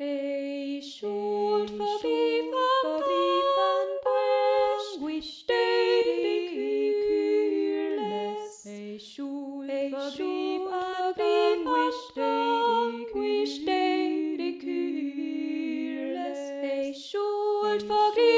A short verbrief aan Panguish, daily Kyrles. A short verbrief aan Panguish, daily Kyrles. A short verbrief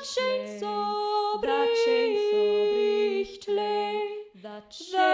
That chainsaw so lay. That chain.